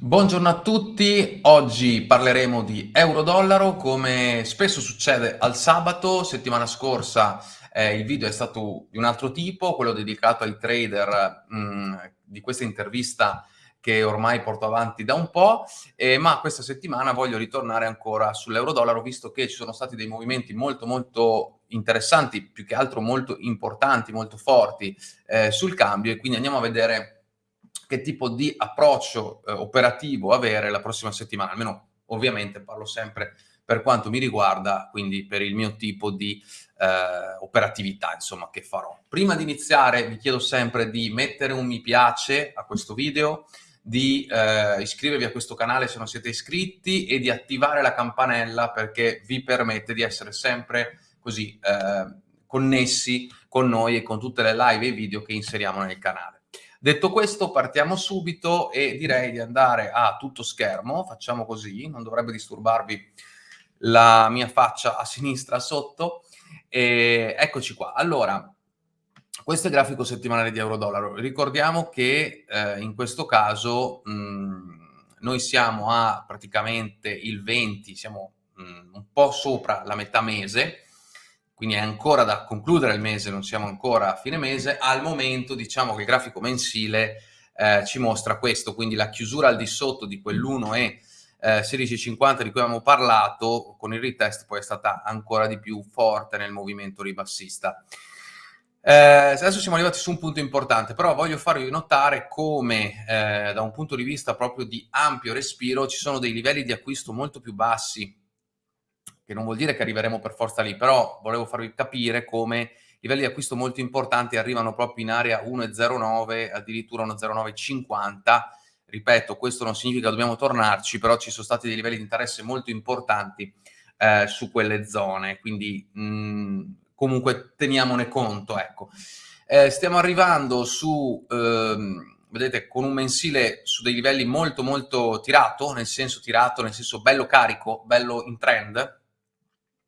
Buongiorno a tutti, oggi parleremo di euro-dollaro come spesso succede al sabato, settimana scorsa eh, il video è stato di un altro tipo, quello dedicato ai trader mh, mm, di questa intervista che ormai porto avanti da un po', eh, ma questa settimana voglio ritornare ancora sull'euro-dollaro visto che ci sono stati dei movimenti molto molto interessanti, più che altro molto importanti, molto forti eh, sul cambio e quindi andiamo a vedere che tipo di approccio eh, operativo avere la prossima settimana, almeno ovviamente parlo sempre per quanto mi riguarda, quindi per il mio tipo di eh, operatività, insomma, che farò. Prima di iniziare vi chiedo sempre di mettere un mi piace a questo video, di eh, iscrivervi a questo canale se non siete iscritti e di attivare la campanella perché vi permette di essere sempre così eh, connessi con noi e con tutte le live e video che inseriamo nel canale. Detto questo, partiamo subito e direi di andare a tutto schermo, facciamo così, non dovrebbe disturbarvi la mia faccia a sinistra sotto. E eccoci qua. Allora, questo è il grafico settimanale di euro-dollaro. Ricordiamo che eh, in questo caso mh, noi siamo a praticamente il 20, siamo mh, un po' sopra la metà mese, quindi è ancora da concludere il mese, non siamo ancora a fine mese, al momento diciamo che il grafico mensile eh, ci mostra questo, quindi la chiusura al di sotto di quell'1 e eh, 16,50 di cui abbiamo parlato, con il retest poi è stata ancora di più forte nel movimento ribassista. Eh, adesso siamo arrivati su un punto importante, però voglio farvi notare come eh, da un punto di vista proprio di ampio respiro ci sono dei livelli di acquisto molto più bassi che non vuol dire che arriveremo per forza lì, però volevo farvi capire come livelli di acquisto molto importanti arrivano proprio in area 1,09, addirittura 1,0950. Ripeto, questo non significa che dobbiamo tornarci, però ci sono stati dei livelli di interesse molto importanti eh, su quelle zone, quindi mh, mm, comunque teniamone conto. Ecco. Eh, stiamo arrivando su... Ehm, vedete, con un mensile su dei livelli molto molto tirato, nel senso tirato, nel senso bello carico, bello in trend,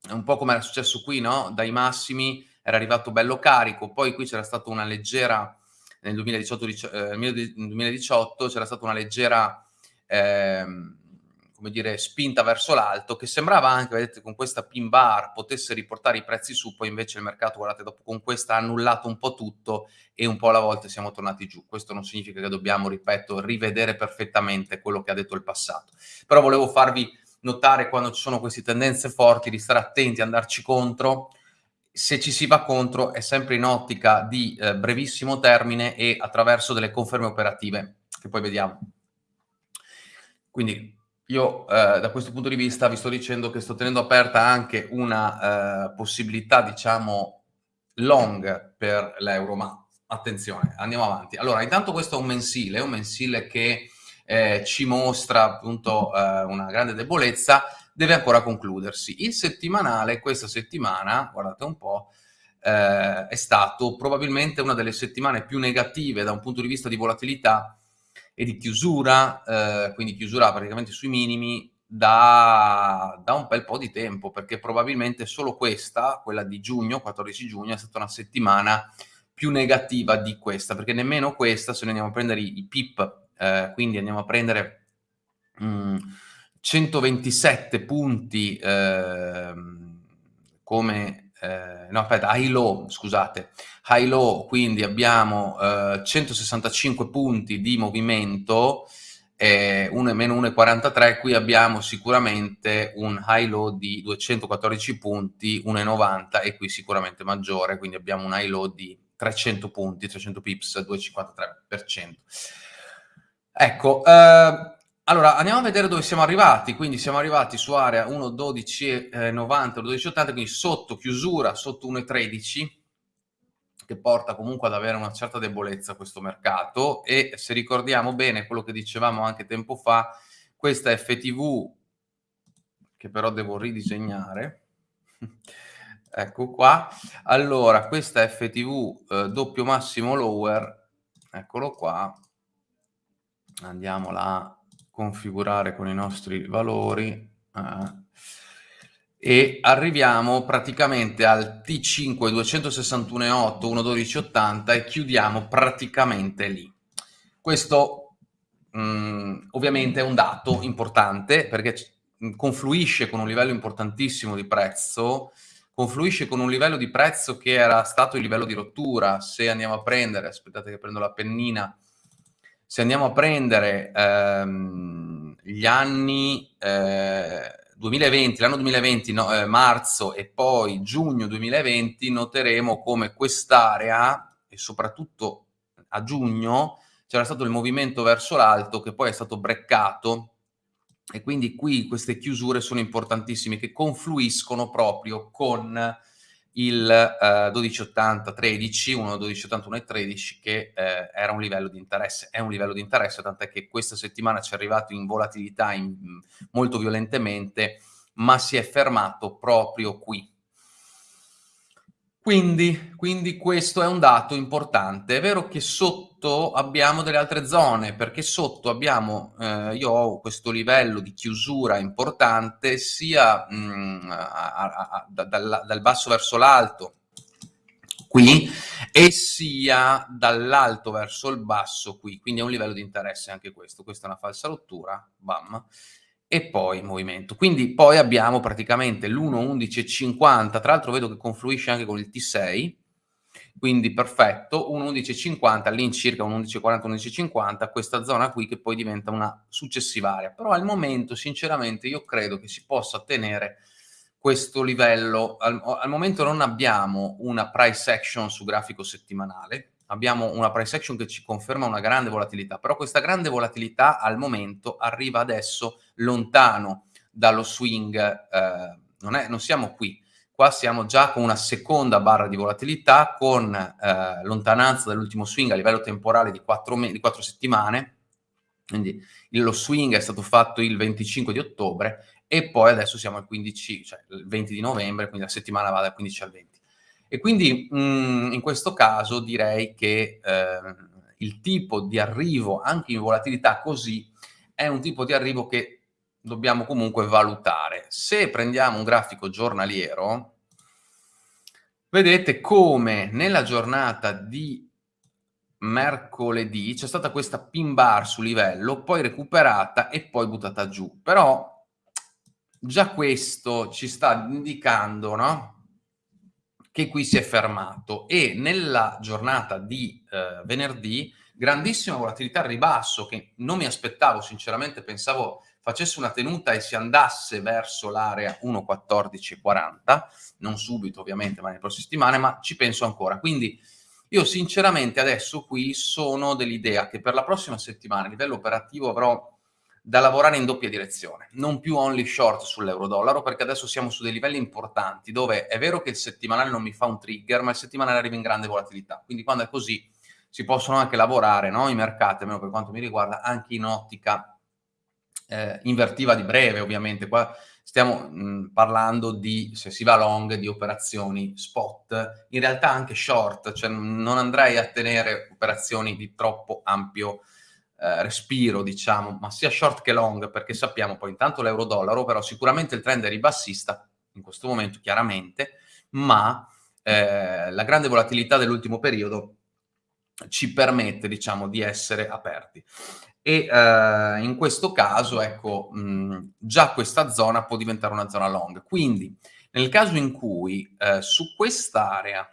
un po' come era successo qui, no? Dai massimi era arrivato bello carico, poi qui c'era stata una leggera, nel 2018, eh, 2018 c'era stata una leggera, eh, come dire, spinta verso l'alto, che sembrava anche, vedete, con questa pin bar potesse riportare i prezzi su, poi invece il mercato, guardate, dopo con questa ha annullato un po' tutto e un po' alla volta siamo tornati giù. Questo non significa che dobbiamo, ripeto, rivedere perfettamente quello che ha detto il passato. Però volevo farvi notare quando ci sono queste tendenze forti, di stare attenti, andarci contro. Se ci si va contro è sempre in ottica di eh, brevissimo termine e attraverso delle conferme operative, che poi vediamo. Quindi io eh, da questo punto di vista vi sto dicendo che sto tenendo aperta anche una eh, possibilità, diciamo, long per l'euro, ma attenzione, andiamo avanti. Allora, intanto questo è un mensile, un mensile che eh, ci mostra appunto eh, una grande debolezza, deve ancora concludersi. Il settimanale, questa settimana, guardate un po', eh, è stato probabilmente una delle settimane più negative da un punto di vista di volatilità e di chiusura, eh, quindi chiusura praticamente sui minimi, da, da, un bel po' di tempo, perché probabilmente solo questa, quella di giugno, 14 giugno, è stata una settimana più negativa di questa, perché nemmeno questa, se noi andiamo a prendere i, i PIP eh, quindi andiamo a prendere mh, mm, 127 punti eh, come, eh, no aspetta, high low, scusate, high low, quindi abbiamo 165 eh, punti di movimento, eh, 1 meno 1,43, qui abbiamo sicuramente un high low di 214 punti, 1,90 e qui sicuramente maggiore, quindi abbiamo un high low di 300 punti, 300 pips, 2,53%. Ecco, eh, allora andiamo a vedere dove siamo arrivati, quindi siamo arrivati su area 1.12.90, eh, 1.12.80, quindi sotto chiusura, sotto 1.13, che porta comunque ad avere una certa debolezza questo mercato. E se ricordiamo bene quello che dicevamo anche tempo fa, questa FTV, che però devo ridisegnare, ecco qua, allora questa FTV eh, doppio massimo lower, eccolo qua, andiamola a configurare con i nostri valori eh, e arriviamo praticamente al T5 261.8 112.80 e chiudiamo praticamente lì. Questo mh, mm, ovviamente è un dato importante perché confluisce con un livello importantissimo di prezzo, confluisce con un livello di prezzo che era stato il livello di rottura. Se andiamo a prendere, aspettate che prendo la pennina, se andiamo a prendere ehm, gli anni eh, 2020, l'anno 2020, no, eh, marzo e poi giugno 2020, noteremo come quest'area, e soprattutto a giugno, c'era stato il movimento verso l'alto che poi è stato breccato. E quindi qui queste chiusure sono importantissime che confluiscono proprio con il eh, 1280 13, 1 1280 1 e 13 che eh, era un livello di interesse, è un livello di interesse, tant'è che questa settimana ci è arrivato in volatilità in, molto violentemente, ma si è fermato proprio qui. Quindi, quindi questo è un dato importante. È vero che sotto abbiamo delle altre zone, perché sotto abbiamo, eh, io ho questo livello di chiusura importante sia mh, mm, a, a, a, dal, dal basso verso l'alto, qui, e sia dall'alto verso il basso qui, quindi è un livello di interesse anche questo. Questa è una falsa rottura, bam e poi movimento. Quindi poi abbiamo praticamente l'1.11.50, tra l'altro vedo che confluisce anche con il T6, quindi perfetto, 1.11.50, all'incirca 1.11.40, 1.11.50, questa zona qui che poi diventa una successiva area. Però al momento, sinceramente, io credo che si possa tenere questo livello. Al, al momento non abbiamo una price action su grafico settimanale, abbiamo una price action che ci conferma una grande volatilità, però questa grande volatilità al momento arriva adesso lontano dallo swing, eh, non, è, non, siamo qui, qua siamo già con una seconda barra di volatilità con eh, lontananza dall'ultimo swing a livello temporale di 4, di 4 settimane, quindi lo swing è stato fatto il 25 di ottobre e poi adesso siamo al 15, cioè il 20 di novembre, quindi la settimana va dal 15 al 20. E quindi mh, mm, in questo caso direi che eh, il tipo di arrivo, anche in volatilità così, è un tipo di arrivo che dobbiamo comunque valutare. Se prendiamo un grafico giornaliero, vedete come nella giornata di mercoledì c'è stata questa pin bar su livello, poi recuperata e poi buttata giù. Però già questo ci sta indicando, no? Che qui si è fermato e nella giornata di eh, venerdì grandissima volatilità al ribasso che non mi aspettavo sinceramente, pensavo facesse una tenuta e si andasse verso l'area 1.1440, non subito ovviamente ma nelle prossime settimane, ma ci penso ancora. Quindi io sinceramente adesso qui sono dell'idea che per la prossima settimana a livello operativo avrò da lavorare in doppia direzione, non più only short sull'euro-dollaro, perché adesso siamo su dei livelli importanti, dove è vero che il settimanale non mi fa un trigger, ma il settimanale arriva in grande volatilità. Quindi quando è così si possono anche lavorare no? i mercati, almeno per quanto mi riguarda, anche in ottica eh, invertiva di breve, ovviamente. Qua stiamo mh, parlando di, se si va long, di operazioni spot, in realtà anche short, cioè non andrei a tenere operazioni di troppo ampio eh, respiro, diciamo, ma sia short che long, perché sappiamo poi intanto l'euro-dollaro, però sicuramente il trend è ribassista, in questo momento chiaramente, ma eh, la grande volatilità dell'ultimo periodo ci permette, diciamo, di essere aperti. E eh, in questo caso, ecco, mh, già questa zona può diventare una zona long. Quindi, nel caso in cui eh, su quest'area,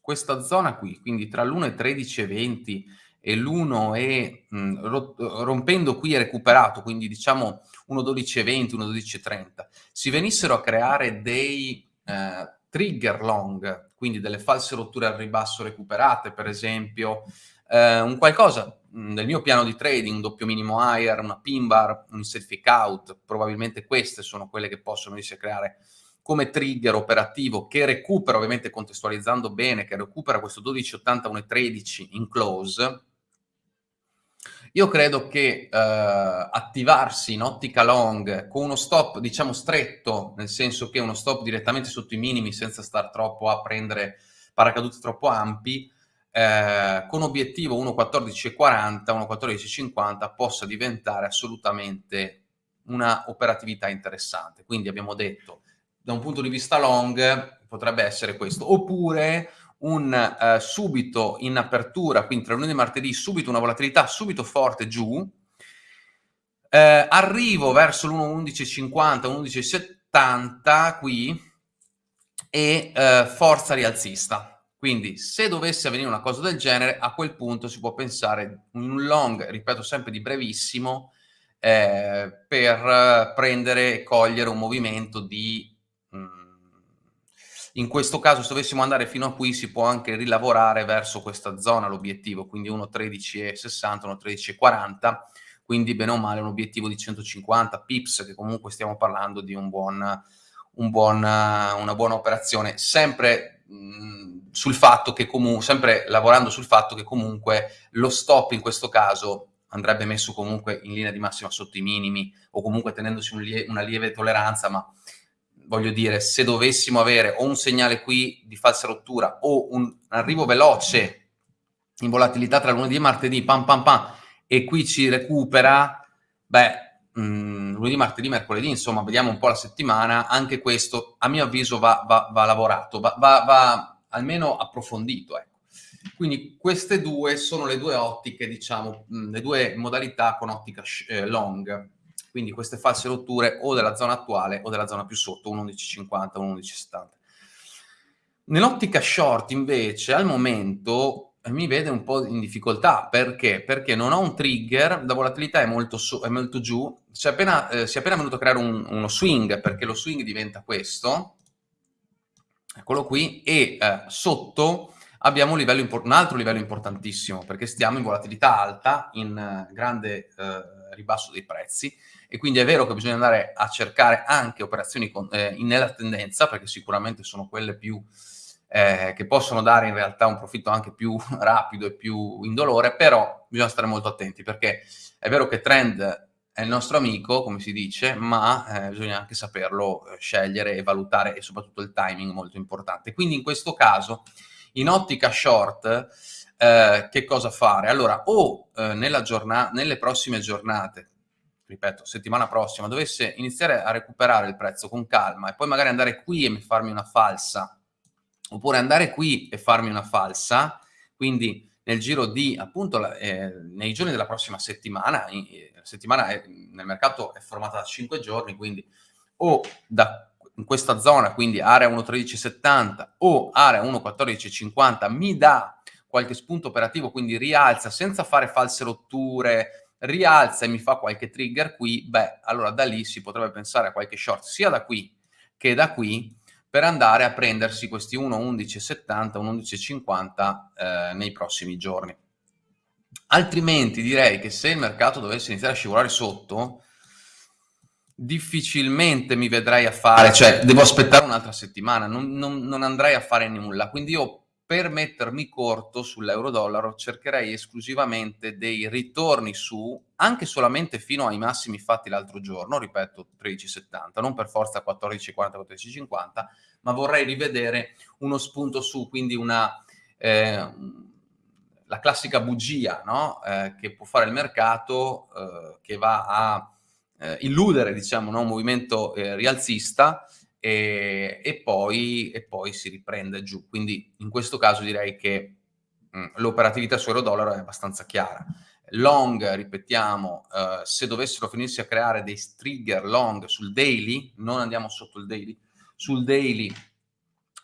questa zona qui, quindi tra l'1 e 13 e 20, e l'uno è mh, rompendo qui è recuperato, quindi diciamo 1.12.20, 1.12.30, si venissero a creare dei eh, trigger long, quindi delle false rotture al ribasso recuperate, per esempio, eh, un qualcosa del mio piano di trading, un doppio minimo higher, una pin bar, un certificate out, probabilmente queste sono quelle che possono venirsi a creare come trigger operativo che recupera, ovviamente contestualizzando bene, che recupera questo 12.80, 1.13 in close, io credo che eh, attivarsi in ottica long con uno stop, diciamo, stretto, nel senso che uno stop direttamente sotto i minimi senza star troppo a prendere paracaduti troppo ampi, eh, con obiettivo 1.14.40, 1.14.50 possa diventare assolutamente una operatività interessante. Quindi abbiamo detto, da un punto di vista long, potrebbe essere questo. Oppure un eh, subito in apertura, quindi tra lunedì e martedì, subito una volatilità subito forte giù, eh, arrivo verso l'1.1150, 1.1170 qui e eh, forza rialzista. Quindi se dovesse avvenire una cosa del genere, a quel punto si può pensare un long, ripeto sempre di brevissimo, eh, per prendere e cogliere un movimento di... In questo caso se dovessimo andare fino a qui si può anche rilavorare verso questa zona l'obiettivo, quindi 1.13.60, 1.13.40, quindi bene o male un obiettivo di 150 pips, che comunque stiamo parlando di un buon, un buon, una buona operazione, sempre mh, sul fatto che sempre lavorando sul fatto che comunque lo stop in questo caso andrebbe messo comunque in linea di massima sotto i minimi o comunque tenendosi un lie una lieve tolleranza, ma voglio dire, se dovessimo avere o un segnale qui di falsa rottura o un arrivo veloce in volatilità tra lunedì e martedì, pam pam pam, e qui ci recupera, beh, mh, mm, lunedì, martedì, mercoledì, insomma, vediamo un po' la settimana, anche questo a mio avviso va, va, va lavorato, va, va, almeno approfondito. Ecco. Quindi queste due sono le due ottiche, diciamo, mm, le due modalità con ottica eh, long. Quindi queste false rotture o della zona attuale o della zona più sotto, 1.1150, 1.1170. Nell'ottica short invece al momento mi vede un po' in difficoltà. Perché? Perché non ho un trigger, la volatilità è molto, su, è molto giù, si è, appena, eh, si è appena venuto a creare un, uno swing, perché lo swing diventa questo, eccolo qui, e eh, sotto abbiamo un, livello un, altro livello importantissimo, perché stiamo in volatilità alta, in uh, grande uh, ribasso dei prezzi, e quindi è vero che bisogna andare a cercare anche operazioni con, eh, nella tendenza, perché sicuramente sono quelle più eh, che possono dare in realtà un profitto anche più rapido e più indolore, però bisogna stare molto attenti perché è vero che trend è il nostro amico, come si dice, ma eh, bisogna anche saperlo eh, scegliere e valutare e soprattutto il timing molto importante. Quindi in questo caso, in ottica short, eh, che cosa fare? Allora, o eh, nelle prossime giornate, ripeto, settimana prossima, dovesse iniziare a recuperare il prezzo con calma e poi magari andare qui e farmi una falsa oppure andare qui e farmi una falsa, quindi nel giro di appunto eh, nei giorni della prossima settimana, eh, settimana è, nel mercato è formata da 5 giorni, quindi o da in questa zona, quindi area 1.1370 o area 1.1450 mi dà qualche spunto operativo, quindi rialza senza fare false rotture, rialza e mi fa qualche trigger qui, beh, allora da lì si potrebbe pensare a qualche short sia da qui che da qui per andare a prendersi questi 1,1170, 1,1150 eh, nei prossimi giorni. Altrimenti direi che se il mercato dovesse iniziare a scivolare sotto, difficilmente mi vedrei a fare, cioè devo aspettare un'altra settimana, non, non, non andrei a fare nulla. Quindi io per mettermi corto sull'euro-dollaro cercherei esclusivamente dei ritorni su, anche solamente fino ai massimi fatti l'altro giorno, ripeto 13,70, non per forza 14,40, 14,50, ma vorrei rivedere uno spunto su, quindi una... Eh, la classica bugia no? eh, che può fare il mercato, eh, che va a eh, illudere diciamo, no? un movimento eh, rialzista, e, e, poi, e, poi, si riprende giù. Quindi in questo caso direi che l'operatività su euro-dollaro è abbastanza chiara. Long, ripetiamo, eh, se dovessero finirsi a creare dei trigger long sul daily, non andiamo sotto il daily, sul daily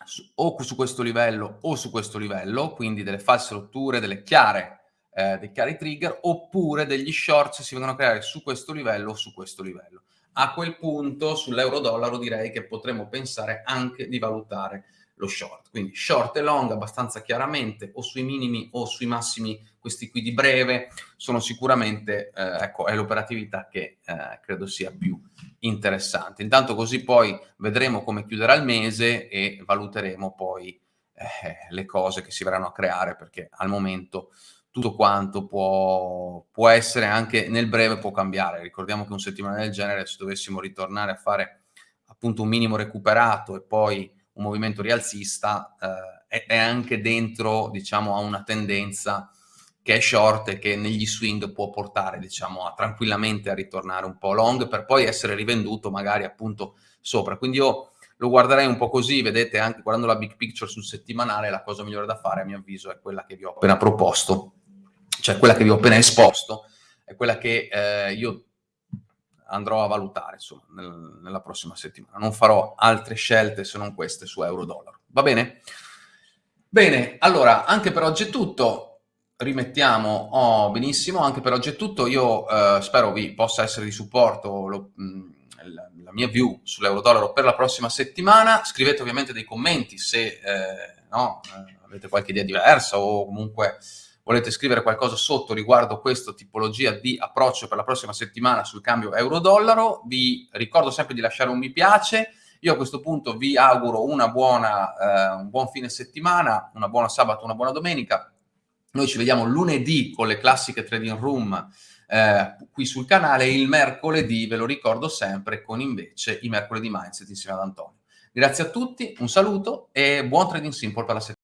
su, o su questo livello o su questo livello, quindi delle false rotture, delle chiare, eh, dei chiari trigger, oppure degli shorts si vengono a creare su questo livello o su questo livello a quel punto sull'euro-dollaro direi che potremmo pensare anche di valutare lo short. Quindi short e long abbastanza chiaramente o sui minimi o sui massimi, questi qui di breve, sono sicuramente, eh, ecco, è l'operatività che eh, credo sia più interessante. Intanto così poi vedremo come chiuderà il mese e valuteremo poi eh, le cose che si verranno a creare perché al momento tutto quanto può, può, essere anche nel breve può cambiare. Ricordiamo che un settimana del genere, se dovessimo ritornare a fare appunto un minimo recuperato e poi un movimento rialzista, eh, è, anche dentro, diciamo, a una tendenza che è short e che negli swing può portare, diciamo, a, tranquillamente a ritornare un po' long per poi essere rivenduto magari appunto sopra. Quindi io lo guarderei un po' così, vedete anche guardando la big picture sul settimanale, la cosa migliore da fare a mio avviso è quella che vi ho appena proposto, cioè quella che vi ho appena esposto, è quella che eh, io andrò a valutare insomma, nel, nella prossima settimana. Non farò altre scelte se non queste su euro-dollaro. Va bene? Bene, allora, anche per oggi è tutto. Rimettiamo, oh, benissimo, anche per oggi è tutto. Io eh, spero vi possa essere di supporto lo, mh, la, la, mia view sull'euro-dollaro per la prossima settimana. Scrivete ovviamente dei commenti se eh, no, eh, avete qualche idea diversa o comunque volete scrivere qualcosa sotto riguardo questa tipologia di approccio per la prossima settimana sul cambio euro-dollaro, vi ricordo sempre di lasciare un mi piace. Io a questo punto vi auguro buona, eh, un buon fine settimana, una buona sabato, una buona domenica. Noi ci vediamo lunedì con le classiche trading room eh, qui sul canale il mercoledì, ve lo ricordo sempre, con invece i mercoledì mindset insieme ad Antonio. Grazie a tutti, un saluto e buon trading simple per la settimana.